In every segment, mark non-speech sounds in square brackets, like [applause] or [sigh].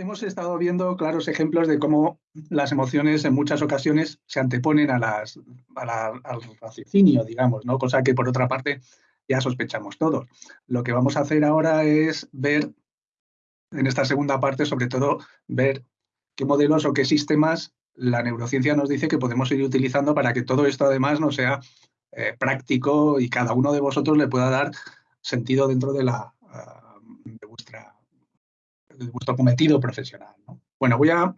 hemos estado viendo claros ejemplos de cómo las emociones en muchas ocasiones se anteponen a las, al raciocinio, digamos, ¿no? cosa que por otra parte ya sospechamos todos. Lo que vamos a hacer ahora es ver, en esta segunda parte, sobre todo, ver qué modelos o qué sistemas la neurociencia nos dice que podemos ir utilizando para que todo esto además no sea eh, práctico y cada uno de vosotros le pueda dar sentido dentro de, la, vuestro cometido profesional. Bueno, voy a,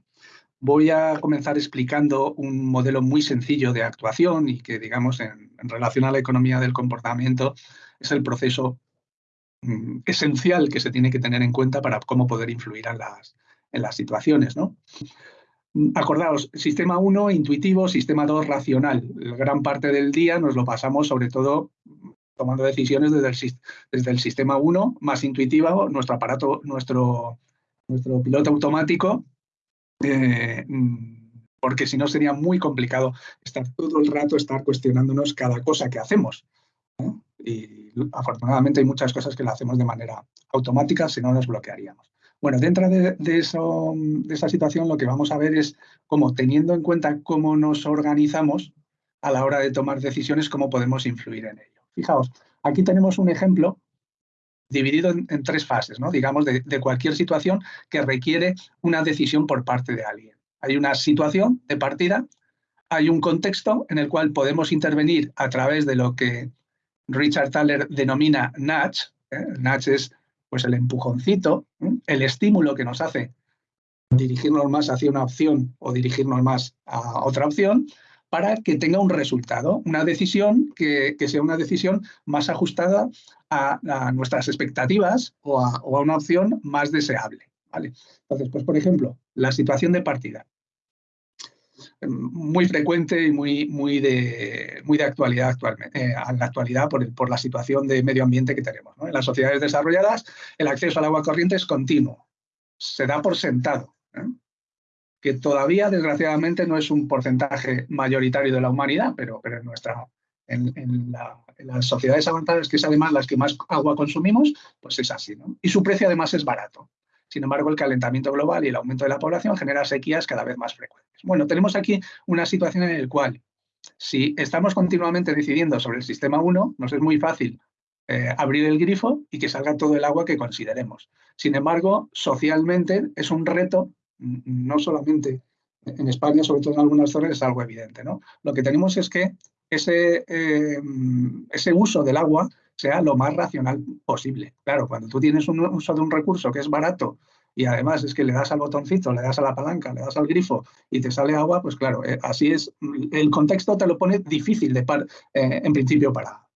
voy a comenzar explicando un modelo muy sencillo de actuación y que, digamos, en, relación a la economía del comportamiento, es el proceso mm, esencial que se tiene que tener en cuenta para cómo poder influir en las, en las situaciones. ¿no? Acordaos, sistema 1 intuitivo, sistema 2 racional. Gran parte del día nos lo pasamos sobre todo tomando decisiones desde el, desde el sistema 1 más intuitivo, nuestro aparato, nuestro nuestro piloto automático, eh, mm, porque si no sería muy complicado estar todo el rato, estar cuestionándonos cada cosa que hacemos. Y afortunadamente hay muchas cosas que lo hacemos de manera automática, si no nos bloquearíamos. Bueno, dentro de, eso, de esa situación lo que vamos a ver es cómo, teniendo en cuenta cómo nos organizamos a la hora de tomar decisiones, cómo podemos influir en ello. Fijaos, aquí tenemos un ejemplo dividido en, tres fases, ¿no? digamos, de, cualquier situación que requiere una decisión por parte de alguien. Hay una situación de partida, hay un contexto en el cual podemos intervenir a través de lo que Richard Thaler denomina nudge. ¿eh? Es pues, el empujoncito, ¿eh? el estímulo que nos hace dirigirnos más hacia una opción o dirigirnos más a otra opción, para que tenga un resultado, una decisión que, sea una decisión más ajustada a, nuestras expectativas o a, una opción más deseable. ¿vale? Entonces, pues por ejemplo, la situación de partida. Muy frecuente y muy, muy, de, muy de actualidad actualmente, eh, la actualidad por, por, la situación de medio ambiente que tenemos. En las sociedades desarrolladas, el acceso al agua corriente es continuo, se da por sentado. ¿eh? Que todavía, desgraciadamente, no es un porcentaje mayoritario de la humanidad, pero, pero en, nuestra, en, las sociedades avanzadas, que es además las que más agua consumimos, pues es así. ¿no? Y su precio además es barato. Sin embargo, el calentamiento global y el aumento de la población genera sequías cada vez más frecuentes. Bueno, tenemos aquí una situación en la cual, si estamos continuamente decidiendo sobre el sistema 1, nos es muy fácil eh, abrir el grifo y que salga todo el agua que consideremos. Sin embargo, socialmente es un reto no solamente en España, sobre todo en algunas zonas, es algo evidente. ¿no? Lo que tenemos es que ese, eh, ese uso del agua sea lo más racional posible. Claro, cuando tú tienes un uso de un recurso que es barato y además es que le das al botoncito, le das a la palanca, le das al grifo y te sale agua, pues claro, eh, así es, el contexto te lo pone difícil de eh, en principio para la.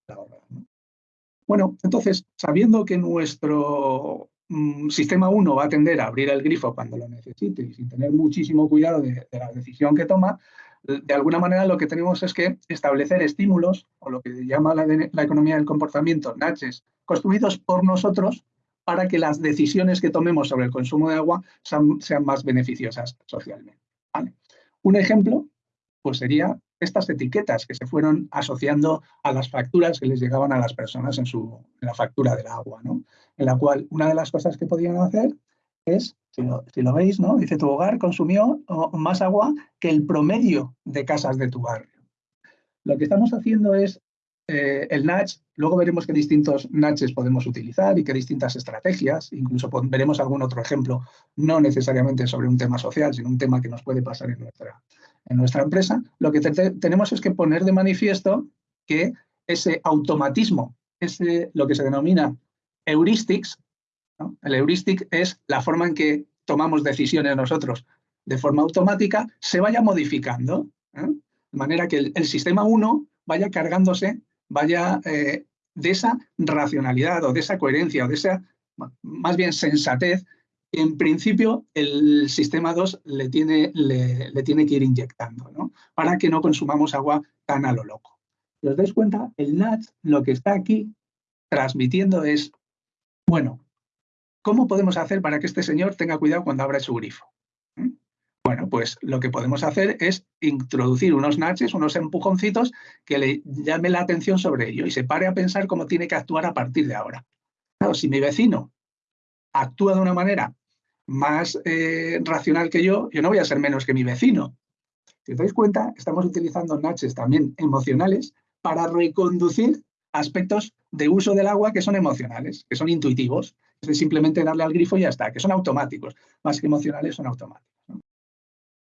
Bueno, entonces, sabiendo que nuestro sistema 1 va a tender a abrir el grifo cuando lo necesite y sin tener muchísimo cuidado de, la decisión que toma, de alguna manera lo que tenemos es que establecer estímulos, o lo que llama la, economía del comportamiento, naches, construidos por nosotros para que las decisiones que tomemos sobre el consumo de agua sean, más beneficiosas socialmente. Un ejemplo pues sería estas etiquetas que se fueron asociando a las facturas que les llegaban a las personas en, su, la factura del agua, ¿no? en la cual una de las cosas que podían hacer es, si lo, veis, ¿no? dice tu hogar consumió más agua que el promedio de casas de tu barrio. Lo que estamos haciendo es eh, el nudge, luego veremos qué distintos nudges podemos utilizar y qué distintas estrategias, incluso veremos algún otro ejemplo, no necesariamente sobre un tema social, sino un tema que nos puede pasar en nuestra, en nuestra empresa, lo que tenemos es que poner de manifiesto que ese automatismo, ese, lo que se denomina heuristics, el heuristic es la forma en que tomamos decisiones nosotros de forma automática, se vaya modificando, ¿eh? de manera que el, sistema 1 vaya cargándose, vaya eh, de esa racionalidad o de esa coherencia o de esa, más bien sensatez en principio el sistema 2 le tiene, le, tiene que ir inyectando, ¿no? para que no consumamos agua tan a lo loco. Si os dais cuenta, el NAT lo que está aquí transmitiendo es, bueno, ¿cómo podemos hacer para que este señor tenga cuidado cuando abra su grifo? ¿Mm? Bueno, pues lo que podemos hacer es introducir unos natches, unos empujoncitos que le llame la atención sobre ello y se pare a pensar cómo tiene que actuar a partir de ahora. Claro, si mi vecino actúa de una manera más eh, racional que yo, yo no voy a ser menos que mi vecino. Si os dais cuenta, estamos utilizando natches también emocionales para reconducir aspectos de uso del agua que son emocionales, que son intuitivos. Es simplemente darle al grifo y ya está, que son automáticos, más que emocionales son automáticos.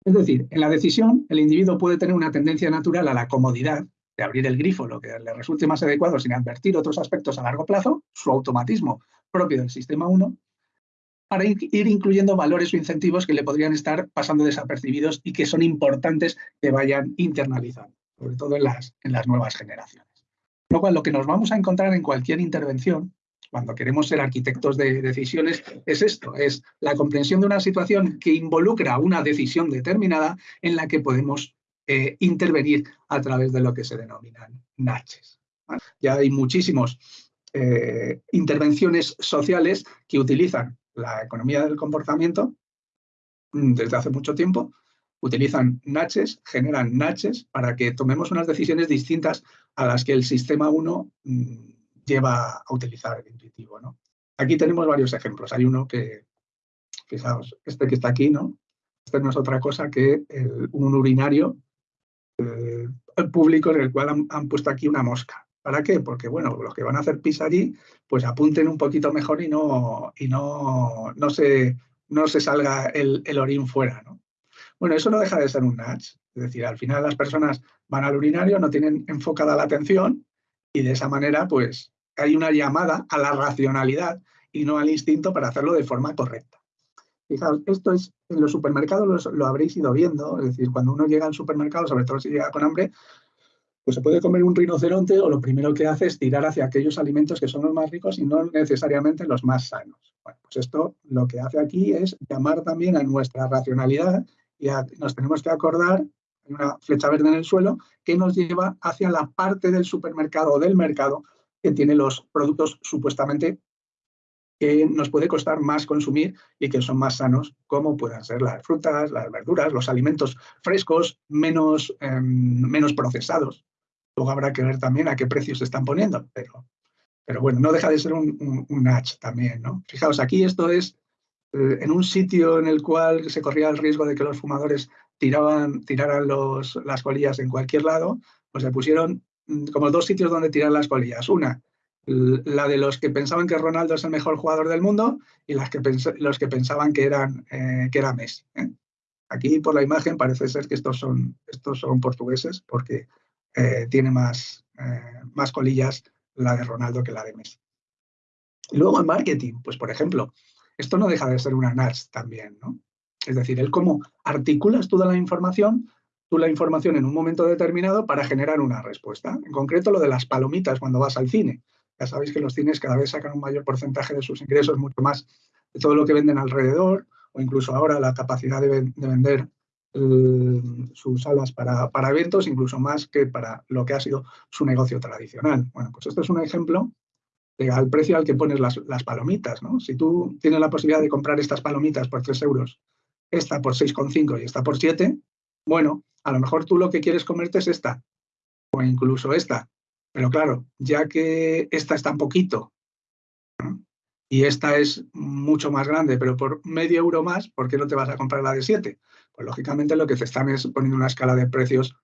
Es decir, en la decisión el individuo puede tener una tendencia natural a la comodidad de abrir el grifo, lo que le resulte más adecuado sin advertir otros aspectos a largo plazo, su automatismo propio del sistema 1, para ir incluyendo valores o incentivos que le podrían estar pasando desapercibidos y que son importantes que vayan internalizando, sobre todo en las, en las nuevas generaciones. Lo cual, lo que nos vamos a encontrar en cualquier intervención, cuando queremos ser arquitectos de decisiones, es esto, es la comprensión de una situación que involucra una decisión determinada en la que podemos eh, intervenir a través de lo que se denominan NACHES. Ya hay muchísimas eh, intervenciones sociales que utilizan la economía del comportamiento mm, desde hace mucho tiempo, utilizan natches, generan natches para que tomemos unas decisiones distintas a las que el sistema 1 mm, lleva a utilizar el intuitivo. ¿no? Aquí tenemos varios ejemplos. Hay uno que, fijaos, este que está aquí, ¿no? Este no es otra cosa que un urinario eh, público en el cual han, puesto aquí una mosca. ¿Para qué? Porque, bueno, los que van a hacer pis allí, pues apunten un poquito mejor y no, y no, no, se, no se salga el, orín fuera, ¿no? Bueno, eso no deja de ser un nudge. Es decir, al final las personas van al urinario, no tienen enfocada la atención y de esa manera, pues, hay una llamada a la racionalidad y no al instinto para hacerlo de forma correcta. Fijaos, esto es, en los supermercados lo habréis ido viendo, es decir, cuando uno llega al supermercado, sobre todo si llega con hambre, pues se puede comer un rinoceronte o lo primero que hace es tirar hacia aquellos alimentos que son los más ricos y no necesariamente los más sanos. Bueno, pues esto lo que hace aquí es llamar también a nuestra racionalidad y nos tenemos que acordar, hay una flecha verde en el suelo, que nos lleva hacia la parte del supermercado o del mercado que tiene los productos supuestamente que nos puede costar más consumir y que son más sanos, como puedan ser las frutas, las verduras, los alimentos frescos, menos, em, menos procesados. Luego habrá que ver también a qué precios se están poniendo, pero, pero bueno, no deja de ser un, un, también, ¿no? Fijaos, aquí esto es eh, en un sitio en el cual se corría el riesgo de que los fumadores tiraban, tiraran los, las colillas en cualquier lado, pues se pusieron mm, como dos sitios donde tirar las colillas. Una, la de los que pensaban que Ronaldo es el mejor jugador del mundo y las que los que pensaban que, eran, eh, que era Messi. ¿eh? Aquí por la imagen parece ser que estos son, estos son portugueses porque eh, tiene más, eh, más colillas la de Ronaldo que la de Messi. Y luego en marketing, pues por ejemplo, esto no deja de ser una NAS también, ¿no? Es decir, el cómo articulas toda la información, tú la información en un momento determinado para generar una respuesta. En concreto, lo de las palomitas cuando vas al cine. Ya sabéis que los cines cada vez sacan un mayor porcentaje de sus ingresos, mucho más de todo lo que venden alrededor, o incluso ahora la capacidad de, de vender sus salas para, para, eventos, incluso más que para lo que ha sido su negocio tradicional. Bueno, pues esto es un ejemplo de, al precio al que pones las, las, palomitas. ¿no? Si tú tienes la posibilidad de comprar estas palomitas por 3 euros, esta por 6,5 y esta por 7, bueno, a lo mejor tú lo que quieres comerte es esta, o incluso esta. Pero claro, ya que esta es tan poquito y esta es mucho más grande, pero por medio euro más, ¿por qué no te vas a comprar la de 7? Pues lógicamente lo que te están es poniendo una escala de precios,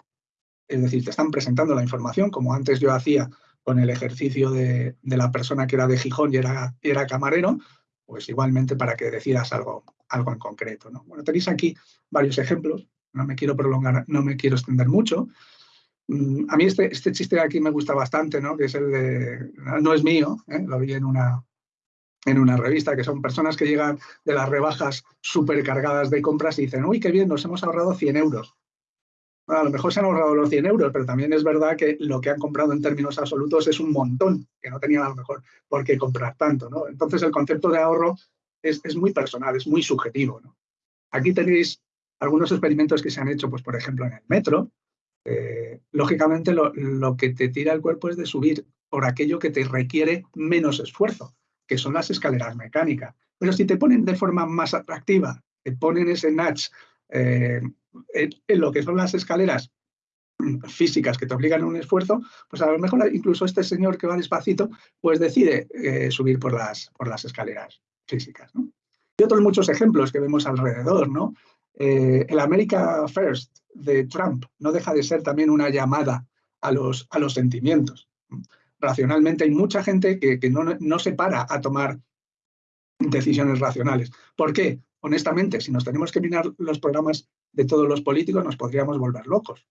es decir, te están presentando la información, como antes yo hacía con el ejercicio de, la persona que era de Gijón y era, era camarero, pues igualmente para que decidas algo, algo en concreto. ¿no? Bueno, tenéis aquí varios ejemplos, no me quiero prolongar, no me quiero extender mucho. Mm, a mí este, este chiste de aquí me gusta bastante, ¿no? que es el de, no es mío, ¿eh? lo vi en una, en una revista, que son personas que llegan de las rebajas supercargadas de compras y dicen, uy, qué bien, nos hemos ahorrado 100 euros. a lo mejor se han ahorrado los 100 euros, pero también es verdad que lo que han comprado en términos absolutos es un montón, que no tenían a lo mejor por qué comprar tanto. ¿no? Entonces el concepto de ahorro es, es muy personal, es muy subjetivo. ¿no? Aquí tenéis algunos experimentos que se han hecho, pues por ejemplo, en el metro. Eh, lógicamente lo, lo que te tira el cuerpo es de subir por aquello que te requiere menos esfuerzo que son las escaleras mecánicas. Pero si te ponen de forma más atractiva, te ponen ese nudge eh, en, lo que son las escaleras físicas que te obligan a un esfuerzo, pues a lo mejor incluso este señor que va despacito, pues decide eh, subir por las, por las escaleras físicas. Y otros muchos ejemplos que vemos alrededor, ¿no? Eh, el America First de Trump no deja de ser también una llamada a los, a los sentimientos. Racionalmente hay mucha gente que, no, no, se para a tomar decisiones racionales. ¿Por qué? Honestamente, si nos tenemos que mirar los programas de todos los políticos, nos podríamos volver locos.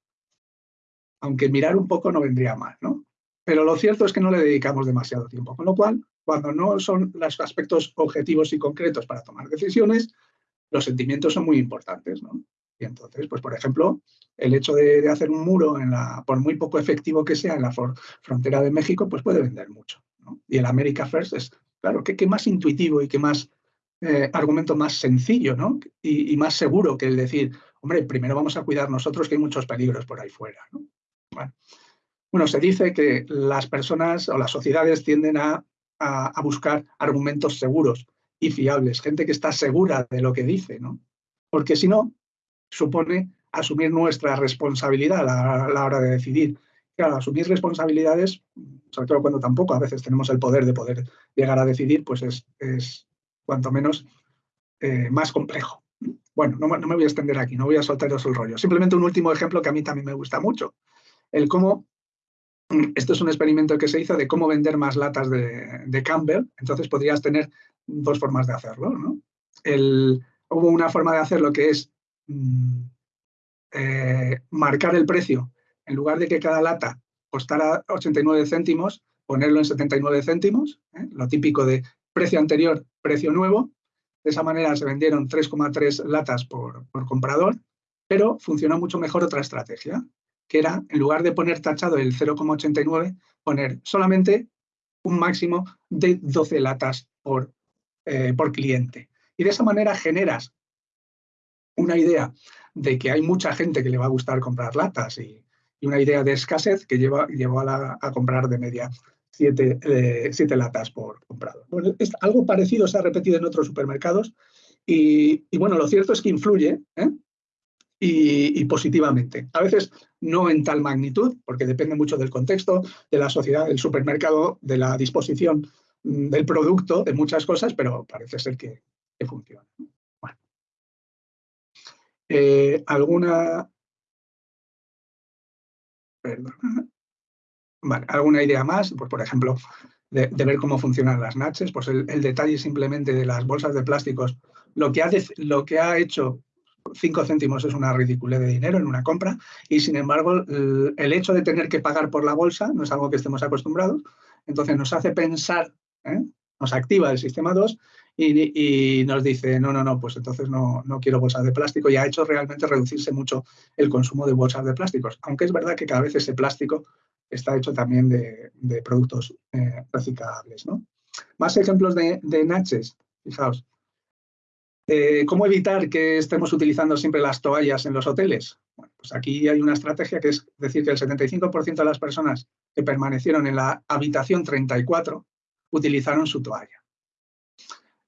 Aunque mirar un poco no vendría mal, ¿no? Pero lo cierto es que no le dedicamos demasiado tiempo, con lo cual, cuando no son los aspectos objetivos y concretos para tomar decisiones, los sentimientos son muy importantes, ¿no? Y entonces, pues por ejemplo, el hecho de, hacer un muro, en la, por muy poco efectivo que sea en la frontera de México, pues puede vender mucho. Y el America First es, claro, ¿qué, más intuitivo y qué más eh, argumento más sencillo ¿no? Y, más seguro que el decir, hombre, primero vamos a cuidar nosotros que hay muchos peligros por ahí fuera. ¿no? Bueno, bueno, se dice que las personas o las sociedades tienden a, buscar argumentos seguros y fiables, gente que está segura de lo que dice, ¿no? Porque si no, supone asumir nuestra responsabilidad a la, hora de decidir. Claro, asumir responsabilidades, sobre todo cuando tampoco a veces tenemos el poder de poder llegar a decidir, pues es, cuanto menos eh, más complejo. Bueno, no, me voy a extender aquí, no voy a soltaros el rollo. Simplemente un último ejemplo que a mí también me gusta mucho. El cómo esto es un experimento que se hizo de cómo vender más latas de, Campbell. Entonces podrías tener dos formas de hacerlo. ¿no? hubo una forma de hacerlo que es eh, marcar el precio. En lugar de que cada lata costara 89 céntimos, ponerlo en 79 céntimos, ¿eh? lo típico de precio anterior, precio nuevo. De esa manera se vendieron 3,3 latas por comprador, pero funcionó mucho mejor otra estrategia, que era, en lugar de poner tachado el 0,89, poner solamente un máximo de 12 latas por, eh, por cliente. Y de esa manera generas una idea de que hay mucha gente que le va a gustar comprar latas y, una idea de escasez que lleva, llevó a, comprar de media 7 eh, latas por comprado. Bueno, es, algo parecido se ha repetido en otros supermercados y, y bueno, lo cierto es que influye, ¿eh? y, positivamente. A veces no en tal magnitud, porque depende mucho del contexto, de la sociedad, del supermercado, de la disposición mm, del producto, de muchas cosas, pero parece ser que, funciona. Eh, ¿Alguna... ¿Alguna idea más? Pues, por ejemplo, de, ver cómo funcionan las natches, pues el, detalle simplemente de las bolsas de plásticos, lo que ha, lo que ha hecho 5 céntimos es una ridiculez de dinero en una compra y sin embargo el hecho de tener que pagar por la bolsa no es algo que estemos acostumbrados, entonces nos hace pensar, ¿eh? nos activa el sistema 2 y, nos dice, no, no, no, pues entonces no, no, quiero bolsas de plástico y ha hecho realmente reducirse mucho el consumo de bolsas de plásticos, aunque es verdad que cada vez ese plástico está hecho también de, productos eh, reciclables. ¿no? Más ejemplos de, de Natchez, fijaos. Eh, ¿Cómo evitar que estemos utilizando siempre las toallas en los hoteles? Pues aquí hay una estrategia que es decir que el 75% de las personas que permanecieron en la habitación 34 utilizaron su toalla.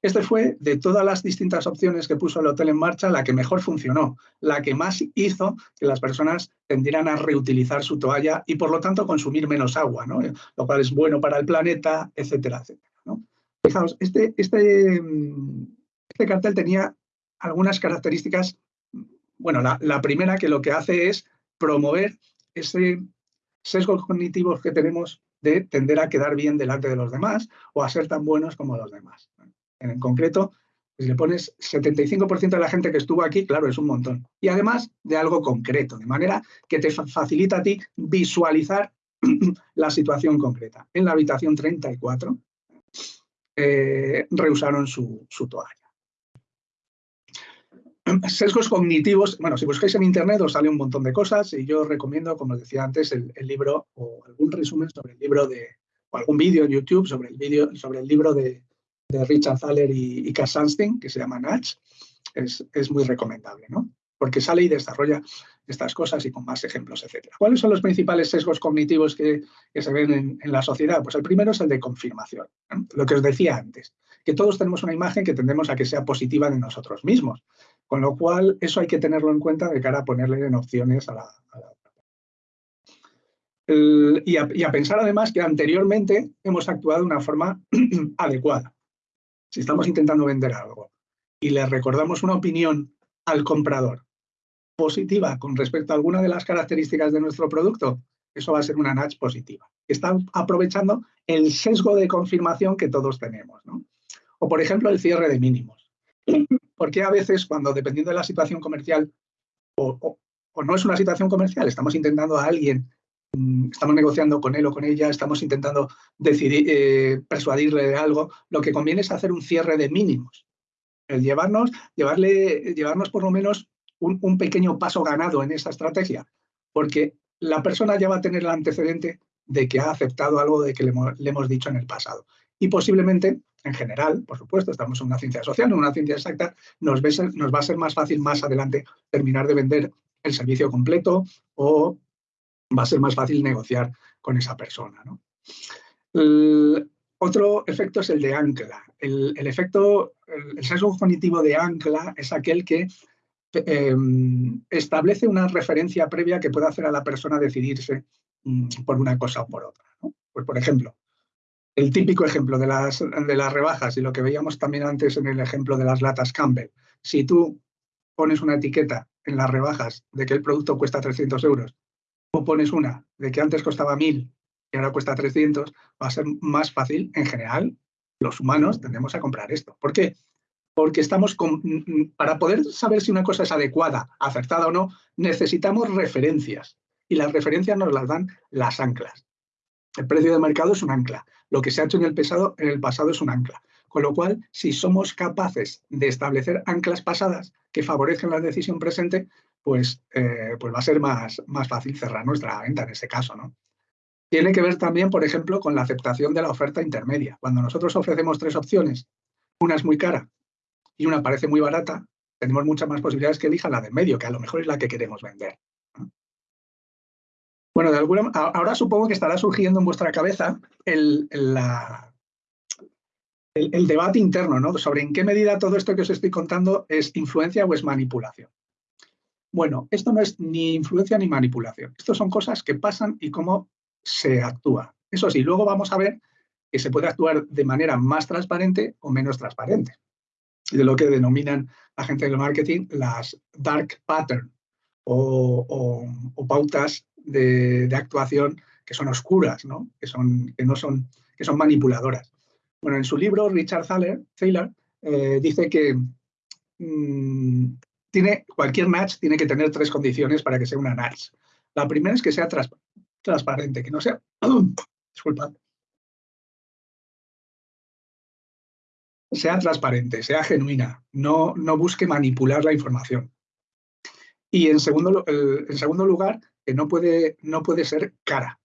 Este fue, de todas las distintas opciones que puso el hotel en marcha, la que mejor funcionó, la que más hizo que las personas tendieran a reutilizar su toalla y, por lo tanto, consumir menos agua, ¿no? lo cual es bueno para el planeta, etcétera, etcétera. Fijaos, este, este mm, este cartel tenía algunas características. Bueno, la, primera que lo que hace es promover ese sesgo cognitivo que tenemos de tender a quedar bien delante de los demás o a ser tan buenos como los demás. En concreto, si le pones 75% de la gente que estuvo aquí, claro, es un montón. Y además de algo concreto, de manera que te facilita a ti visualizar [clears throat] la situación concreta. En la habitación 34 eh, rehusaron su toalla. [clears throat] Sesgos cognitivos, bueno, si buscáis en internet os sale un montón de cosas y yo recomiendo, como os decía antes, el, libro o algún resumen sobre el libro de, o algún vídeo en YouTube sobre el, vídeo, sobre el libro de, Richard Thaler y, y Cass Sunstein, que se llama Natch, es, es, muy recomendable, ¿no? Porque sale y desarrolla estas cosas y con más ejemplos, etcétera. ¿Cuáles son los principales sesgos cognitivos que, se ven en, la sociedad? Pues el primero es el de confirmación, lo que os decía antes, que todos tenemos una imagen que tendemos a que sea positiva de nosotros mismos. Con lo cual, eso hay que tenerlo en cuenta de cara a ponerle en opciones a la... y, a, pensar además que anteriormente hemos actuado de una forma [clears throat] adecuada. Si estamos intentando vender algo y le recordamos una opinión al comprador positiva con respecto a alguna de las características de nuestro producto, eso va a ser una nudge positiva. Está aprovechando el sesgo de confirmación que todos tenemos. O, por ejemplo, el cierre de mínimos. Porque a veces, cuando dependiendo de la situación comercial, o, no es una situación comercial, estamos intentando a alguien, estamos negociando con él o con ella, estamos intentando decidir, eh, persuadirle de algo, lo que conviene es hacer un cierre de mínimos. El llevarnos, llevarle, llevarnos por lo menos un pequeño paso ganado en esa estrategia, porque la persona ya va a tener el antecedente de que ha aceptado algo de que le, hemos dicho en el pasado. Y posiblemente, en general, por supuesto, estamos en una ciencia social, en una ciencia exacta, nos, va a ser más fácil más adelante terminar de vender el servicio completo o va a ser más fácil negociar con esa persona. otro efecto es el de ancla. El, efecto, el sesgo cognitivo de ancla es aquel que Em, establece una referencia previa que pueda hacer a la persona decidirse mm, por una cosa o por otra. Pues, por ejemplo, el típico ejemplo de las, de las rebajas y lo que veíamos también antes en el ejemplo de las latas Campbell. Si tú pones una etiqueta en las rebajas de que el producto cuesta 300 euros pones una de que antes costaba 1000 y ahora cuesta 300, va a ser más fácil en general. Los humanos tendemos a comprar esto. ¿Por qué? porque estamos con, para poder saber si una cosa es adecuada, acertada o no, necesitamos referencias y las referencias nos las dan las anclas. El precio de mercado es un ancla, lo que se ha hecho en el, pasado, en el pasado es un ancla. Con lo cual, si somos capaces de establecer anclas pasadas que favorezcan la decisión presente, pues, eh, pues va a ser más, más fácil cerrar nuestra venta en ese caso. ¿no? Tiene que ver también, por ejemplo, con la aceptación de la oferta intermedia. Cuando nosotros ofrecemos tres opciones, una es muy cara, y una parece muy barata, tenemos muchas más posibilidades que elijan la de medio, que a lo mejor es la que queremos vender. Bueno, de alguna, ahora supongo que estará surgiendo en vuestra cabeza el, el, debate interno ¿no? sobre en qué medida todo esto que os estoy contando es influencia o es manipulación. Bueno, esto no es ni influencia ni manipulación. Esto son cosas que pasan y cómo se actúa. Eso sí, luego vamos a ver que se puede actuar de manera más transparente o menos transparente de lo que denominan la gente del marketing las dark patterns o, pautas de, actuación que son oscuras, ¿no? Que, son, que, no son, que son manipuladoras. Bueno, en su libro, Richard Thaler, eh, dice que mm, tiene, cualquier match tiene que tener tres condiciones para que sea una match. La primera es que sea transparente, que no sea, [clears throat] disculpa, sea transparente, sea genuina, no, no busque manipular la información. Y en segundo, en segundo lugar, que no puede, no puede ser cara.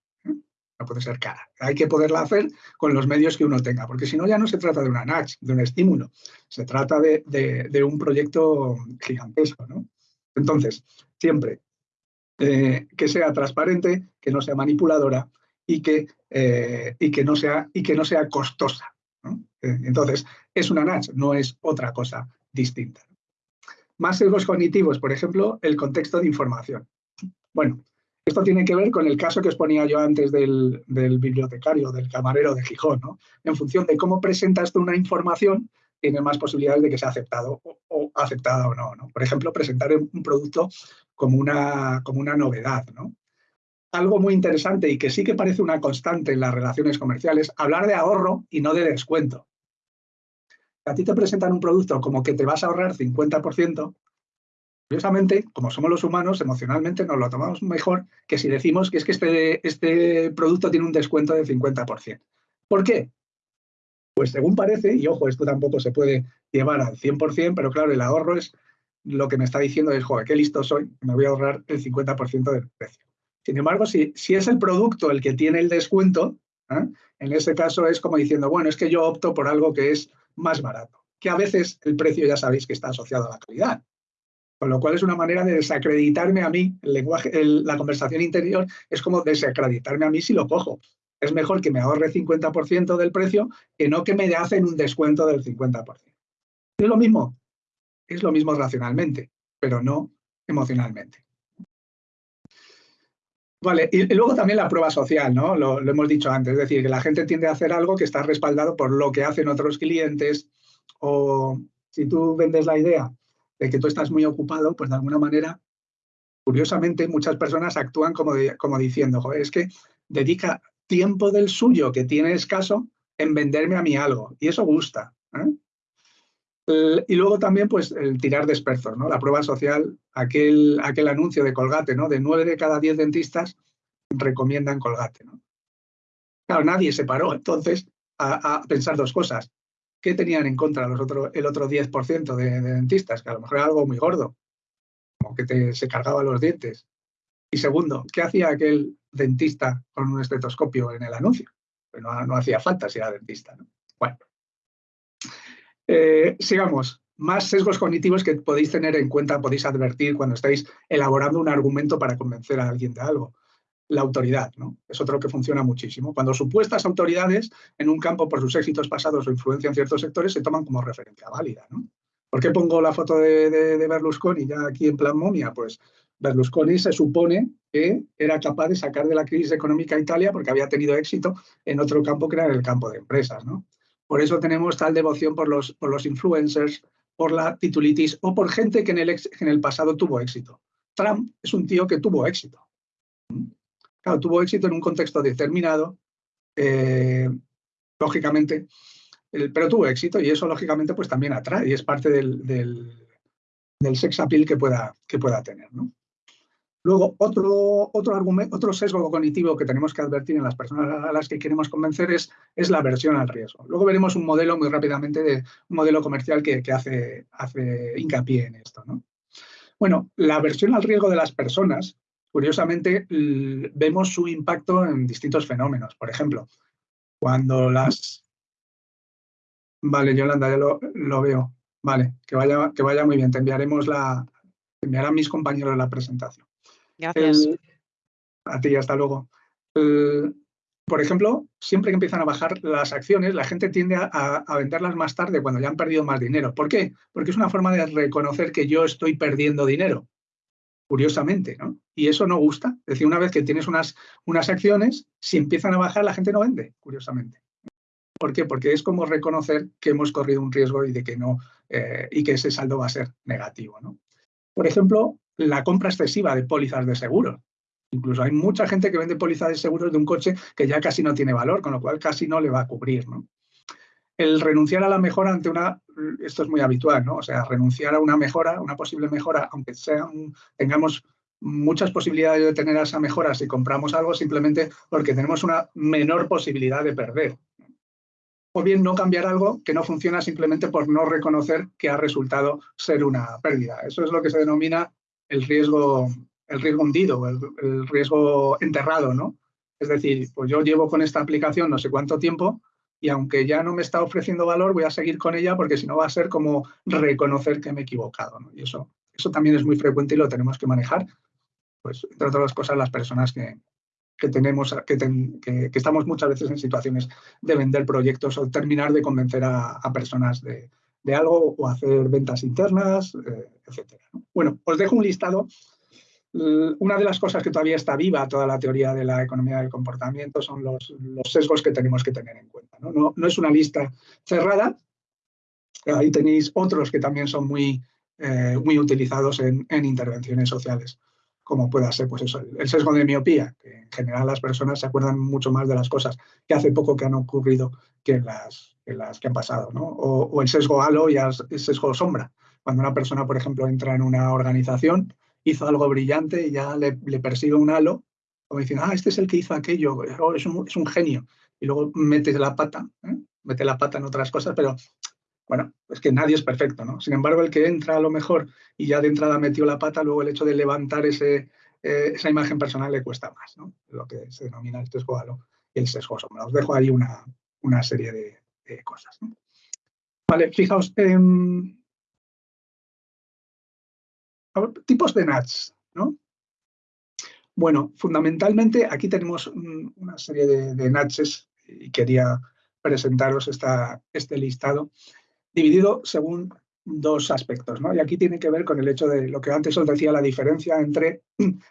No puede ser cara. Hay que poderla hacer con los medios que uno tenga, porque si no ya no se trata de una nudge, de un estímulo, se trata de, un proyecto gigantesco. Entonces, siempre eh, que sea transparente, que no sea manipuladora y que, eh, y que, no, sea, y que no sea costosa. Eh, entonces, es una NACH, no es otra cosa distinta. Más sesgos cognitivos, por ejemplo, el contexto de información. Bueno, esto tiene que ver con el caso que os ponía yo antes del, bibliotecario, del camarero de Gijón. ¿no? En función de cómo presentas tú una información, tiene más posibilidades de que sea aceptado o, aceptada o no, no, Por ejemplo, presentar un producto como una, como una novedad. ¿no? algo muy interesante y que sí que parece una constante en las relaciones comerciales, hablar de ahorro y no de descuento. A ti te presentan un producto como que te vas a ahorrar 50%, curiosamente, como somos los humanos, emocionalmente nos lo tomamos mejor que si decimos que es que este, este producto tiene un descuento del 50%. ¿Por qué? Pues según parece, y ojo, esto tampoco se puede llevar al 100%, pero claro, el ahorro es lo que me está diciendo es, joder, qué listo soy, me voy a ahorrar el 50% del precio. Sin embargo, si, si es el producto el que tiene el descuento, ¿eh? en ese caso es como diciendo, bueno, es que yo opto por algo que es más barato, que a veces el precio ya sabéis que está asociado a la calidad. Con lo cual es una manera de desacreditarme a mí, el lenguaje, la conversación interior es como desacreditarme a mí si lo cojo. Es mejor que me ahorre 50% del precio que no que me hacen un descuento del 50%. Es lo mismo, es lo mismo racionalmente, pero no emocionalmente. Vale, y, luego también la prueba social, ¿no? Lo, hemos dicho antes, es decir, que la gente tiende a hacer algo que está respaldado por lo que hacen otros clientes o, Si tú vendes la idea de que tú estás muy ocupado, pues de alguna manera, curiosamente, muchas personas actúan como, como diciendo, joder, es que dedica tiempo del suyo que tiene escaso en venderme a mí algo. Y eso gusta. ¿eh? y luego también, pues, el tirar de ¿no? La prueba social, aquel, aquel anuncio de Colgate, ¿no? De nueve de cada diez dentistas recomiendan Colgate, ¿no? Claro, nadie se paró entonces a, pensar dos cosas. ¿Qué tenían en contra los otro, el otro 10% de, dentistas? Que a lo mejor era algo muy gordo, como que se cargaba los dientes. Y segundo, ¿qué hacía aquel dentista con un estetoscopio en el anuncio? Pues no, no hacía falta si era dentista. ¿no? Bueno, eh, sigamos. Más sesgos cognitivos que podéis tener en cuenta, podéis advertir cuando estáis elaborando un argumento para convencer a alguien de algo la autoridad, ¿no? Es otro que funciona muchísimo. Cuando supuestas autoridades en un campo por sus éxitos pasados o influencia en ciertos sectores se toman como referencia válida, ¿no? ¿Por qué pongo la foto de, Berlusconi ya aquí en plan momia? Pues Berlusconi se supone que era capaz de sacar de la crisis económica Italia porque había tenido éxito en otro campo que era el campo de empresas, ¿no? Por eso tenemos tal devoción por los, influencers, por la titulitis o por gente que en el pasado tuvo éxito. Trump es un tío que tuvo éxito. Claro, tuvo éxito en un contexto determinado, eh, lógicamente, pero tuvo éxito y eso lógicamente pues también atrae y es parte del, del, sex appeal que pueda, que pueda tener. Luego, otro, otro, argumento, otro sesgo cognitivo que tenemos que advertir en las personas a las que queremos convencer es, es la aversión al riesgo. Luego veremos un modelo muy rápidamente de un modelo comercial que, que hace, hace hincapié en esto. ¿no? Bueno, la aversión al riesgo de las personas curiosamente vemos su impacto en distintos fenómenos. Por ejemplo, cuando las... Vale, Yolanda, ya lo, veo. Vale, que vaya, que vaya muy bien. Te enviaremos la... Te enviarán mis compañeros la presentación. Gracias. a ti, hasta luego. por ejemplo, siempre que empiezan a bajar las acciones, la gente tiende a, a, venderlas más tarde cuando ya han perdido más dinero. ¿Por qué? Porque es una forma de reconocer que yo estoy perdiendo dinero curiosamente, ¿no? Y eso no gusta. Es decir, una vez que tienes unas, unas acciones, si empiezan a bajar, la gente no vende, curiosamente. ¿Por qué? Porque es como reconocer que hemos corrido un riesgo y de que no, eh, y que ese saldo va a ser negativo, ¿no? Por ejemplo, la compra excesiva de pólizas de seguro. Incluso hay mucha gente que vende pólizas de seguros de un coche que ya casi no tiene valor, con lo cual casi no le va a cubrir, ¿no? El renunciar a la mejora ante una, esto es muy habitual, ¿no? O sea, renunciar a una mejora, una posible mejora, aunque sea tengamos muchas posibilidades de tener esa mejora si compramos algo simplemente porque tenemos una menor posibilidad de perder. O bien no cambiar algo que no funciona simplemente por no reconocer que ha resultado ser una pérdida. Eso es lo que se denomina el riesgo, el riesgo hundido, el, el riesgo enterrado, ¿no? Es decir, pues yo llevo con esta aplicación no sé cuánto tiempo, y aunque ya no me está ofreciendo valor, voy a seguir con ella porque si no va a ser como reconocer que me he equivocado. Y eso, eso también es muy frecuente y lo tenemos que manejar. Pues, entre otras cosas, las personas que, tenemos, que, que, estamos muchas veces en situaciones de vender proyectos o terminar de convencer a, personas de, algo o hacer ventas internas, eh, etc. Bueno, os dejo un listado una de las cosas que todavía está viva toda la teoría de la economía del comportamiento son los, sesgos que tenemos que tener en cuenta. ¿no? es una lista cerrada, ahí tenéis otros que también son muy, eh, muy utilizados en, intervenciones sociales, como pueda ser pues eso, el, sesgo de miopía, que en general las personas se acuerdan mucho más de las cosas que hace poco que han ocurrido que las, que, las que han pasado, o, o, el sesgo halo y el sesgo sombra. Cuando una persona, por ejemplo, entra en una organización, hizo algo brillante y ya le, persigue un halo, como diciendo, ah, este es el que hizo aquello, oh, es, un, genio. Y luego mete la pata, ¿eh? mete la pata en otras cosas, pero bueno, es que nadie es perfecto, ¿no? Sin embargo, el que entra a lo mejor y ya de entrada metió la pata, luego el hecho de levantar ese, eh, esa imagen personal le cuesta más, ¿no? Lo que se denomina el sesgo halo y el sesgo sombra. Os dejo ahí una, una serie de, cosas. Vale, fijaos, en tipos de NATS, ¿no? Bueno, fundamentalmente aquí tenemos una serie de, de y quería presentaros esta, este listado dividido según dos aspectos, ¿no? Y aquí tiene que ver con el hecho de lo que antes os decía, la diferencia entre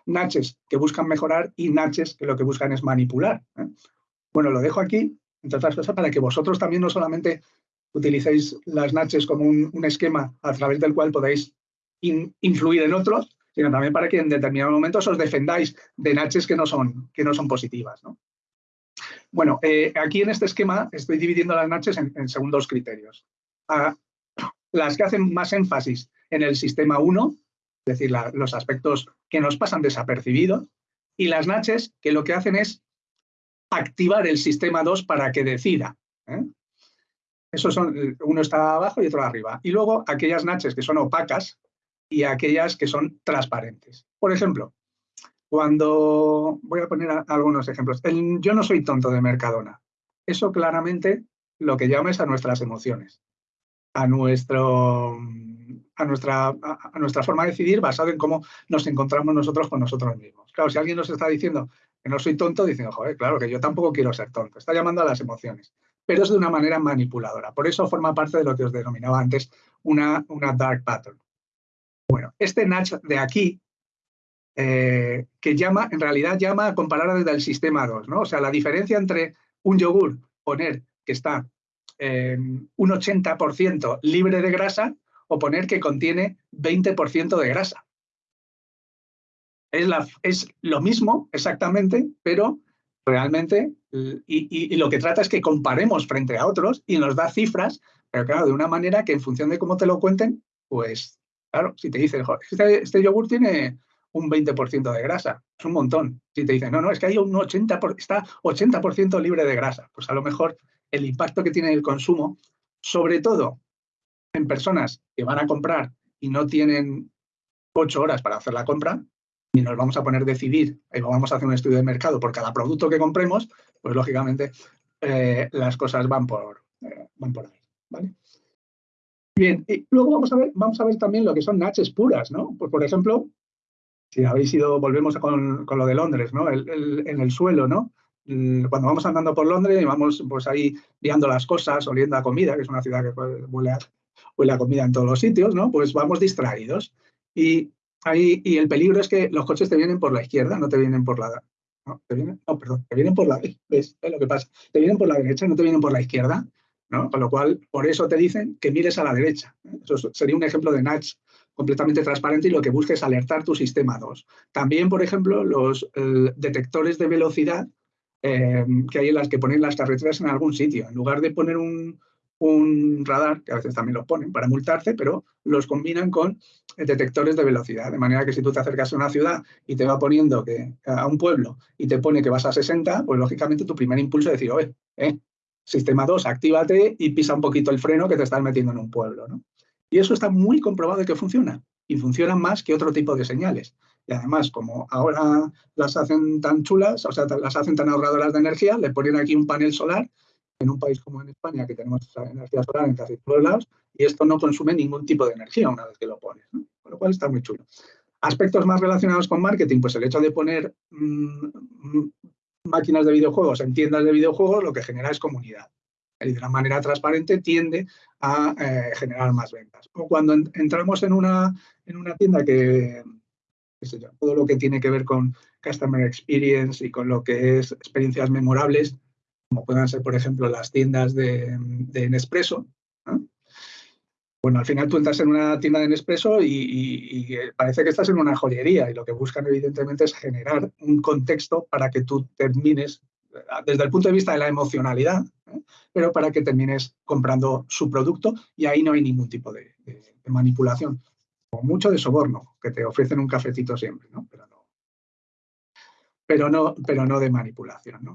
natches que buscan mejorar y natches que lo que buscan es manipular. ¿eh? Bueno, lo dejo aquí, entre otras cosas, para que vosotros también no solamente utilicéis las natches como un, esquema a través del cual podéis influir en otros, sino también para que en determinados momentos os defendáis de natches que no son, que no son positivas. Bueno, eh, aquí en este esquema estoy dividiendo las natches en, en según dos criterios. Las que hacen más énfasis en el sistema 1, es decir, los aspectos que nos pasan desapercibidos, y las natches que lo que hacen es activar el sistema 2 para que decida. ¿eh? son, uno está abajo y otro arriba. Y luego aquellas natches que son opacas y aquellas que son transparentes. Por ejemplo, cuando voy a poner algunos ejemplos. yo no soy tonto de Mercadona. Eso claramente lo que llama es a nuestras emociones a, nuestro, a, nuestra, a, nuestra forma de decidir basado en cómo nos encontramos nosotros con nosotros mismos. Claro, si alguien nos está diciendo que no soy tonto, diciendo, joder, claro, que yo tampoco quiero ser tonto. Está llamando a las emociones, pero es de una manera manipuladora. Por eso forma parte de lo que os denominaba antes una, una dark pattern. Bueno, este Natch de aquí, eh, que llama, en realidad llama a comparar desde el sistema 2, ¿no? O sea, la diferencia entre un yogur, poner que está eh, un 80% libre de grasa o poner que contiene 20% de grasa. Es, la, es, lo mismo exactamente, pero realmente, y, lo que trata es que comparemos frente a otros y nos da cifras, pero claro, de una manera que en función de cómo te lo cuenten, pues claro, si te dicen, este, este yogur tiene un 20% de grasa, es un montón. Si te dicen, no, no, es que hay un 80%, está 80% libre de grasa, pues a lo mejor el impacto que tiene el consumo, sobre todo en personas que van a comprar y no tienen ocho horas para hacer la compra, y nos vamos a poner a decidir y vamos a hacer un estudio de mercado por cada producto que compremos, pues lógicamente eh, las cosas van por, eh, van por ahí. ¿vale? Bien, y luego vamos a ver, vamos a ver también lo que son natches puras, ¿no? Pues por ejemplo, si habéis ido, volvemos con, lo de Londres, ¿no? en el suelo, ¿no? Mm, cuando vamos andando por Londres y vamos pues ahí viendo las cosas, oliendo a comida, que es una ciudad que huele a, huele a comida en todos los sitios, ¿no? Pues vamos distraídos. Y, ahí, y el peligro es que los coches te vienen por la izquierda, no te vienen por la... No, te vienen, no perdón, te vienen por la... ¿Ves? Es lo que pasa. Te vienen por la derecha, no te vienen por la izquierda, Con lo cual, por eso te dicen que mires a la derecha. Eso sería un ejemplo de nudge completamente transparente y lo que busca es alertar tu sistema 2. También, por ejemplo, los eh, detectores de velocidad eh, que hay en las que ponen las carreteras en algún sitio. En lugar de poner un, radar, que a veces también lo ponen para multarte, pero los combinan con detectores de velocidad. De manera que si tú te acercas a una ciudad y te va poniendo que a un pueblo y te pone que vas a 60, pues lógicamente tu primer impulso es decir, oye, eh, sistema 2, actívate y pisa un poquito el freno que te estás metiendo en un pueblo. Y eso está muy comprobado de que funciona. Y funciona más que otro tipo de señales. Y además, como ahora las hacen tan chulas, o sea, las hacen tan ahorradoras de energía, le ponen aquí un panel solar en un país como en España, que tenemos energía solar en casi todos lados, y esto no consume ningún tipo de energía una vez que lo pones, con lo cual está muy chulo. Aspectos más relacionados con marketing, pues el hecho de poner mm, máquinas de videojuegos en tiendas de videojuegos lo que genera es comunidad. Y de una manera transparente tiende a eh, generar más ventas. O cuando entramos en una, en una tienda que, todo lo que tiene que ver con Customer Experience y con lo que es experiencias memorables, como puedan ser, por ejemplo, las tiendas de, Nespresso. Bueno, al final tú entras en una tienda de Nespresso y, parece que estás en una joyería y lo que buscan evidentemente es generar un contexto para que tú termines, desde el punto de vista de la emocionalidad, ¿eh? pero para que termines comprando su producto y ahí no hay ningún tipo de manipulación mucho de soborno, que te ofrecen un cafetito siempre, ¿no? Pero no, pero no, pero no de manipulación, ¿no?